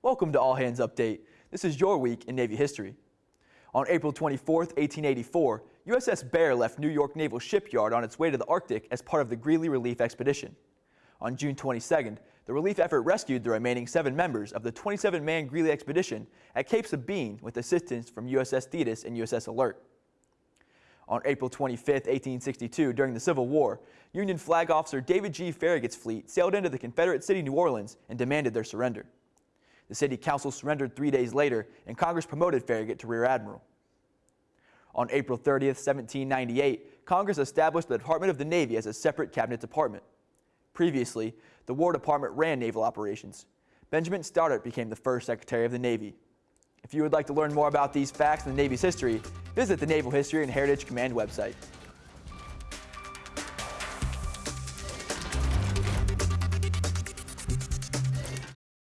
Welcome to All Hands Update. This is your week in Navy history. On April 24, 1884, USS Bear left New York Naval Shipyard on its way to the Arctic as part of the Greely Relief Expedition. On June 22nd, the relief effort rescued the remaining seven members of the 27-man Greely expedition at Cape Sabine with assistance from USS Thetis and USS Alert. On April 25, 1862, during the Civil War, Union flag officer David G. Farragut's fleet sailed into the Confederate city New Orleans and demanded their surrender. The city council surrendered three days later, and Congress promoted Farragut to Rear Admiral. On April 30, 1798, Congress established the Department of the Navy as a separate cabinet department. Previously, the War Department ran naval operations. Benjamin Stoddert became the first Secretary of the Navy. If you would like to learn more about these facts in the Navy's history, visit the Naval History and Heritage Command website.